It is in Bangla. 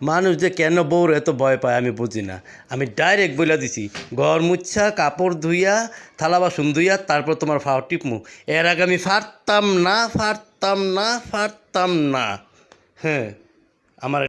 মানুষ যে কেন বউর এত ভয় পায় আমি বুঝি না। আমি ডাইরেক্ট বলে দিছি, ঘর মুচ্ছা, কাপড় ধুইয়া, থালা বাসন ধুইয়া, তারপর তোমার ফাও টিপমু। এর আগে আমি ফারতাম না ফারতাম না ফারতাম না। হ্যাঁ আমার